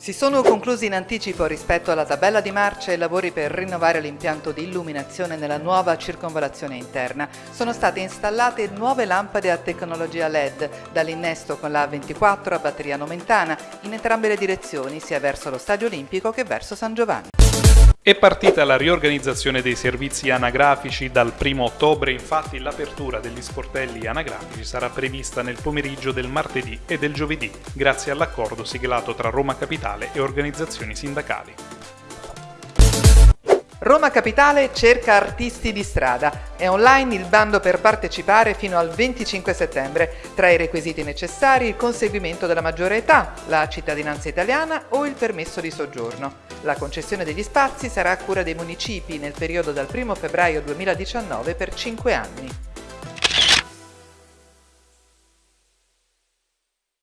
Si sono conclusi in anticipo rispetto alla tabella di marcia i lavori per rinnovare l'impianto di illuminazione nella nuova circonvalazione interna. Sono state installate nuove lampade a tecnologia LED, dall'innesto con la 24 a batteria nomentana, in entrambe le direzioni, sia verso lo Stadio Olimpico che verso San Giovanni. È partita la riorganizzazione dei servizi anagrafici dal 1 ottobre, infatti l'apertura degli sportelli anagrafici sarà prevista nel pomeriggio del martedì e del giovedì, grazie all'accordo siglato tra Roma Capitale e organizzazioni sindacali. Roma Capitale cerca artisti di strada. È online il bando per partecipare fino al 25 settembre. Tra i requisiti necessari il conseguimento della maggiore età, la cittadinanza italiana o il permesso di soggiorno. La concessione degli spazi sarà a cura dei municipi nel periodo dal 1 febbraio 2019 per 5 anni.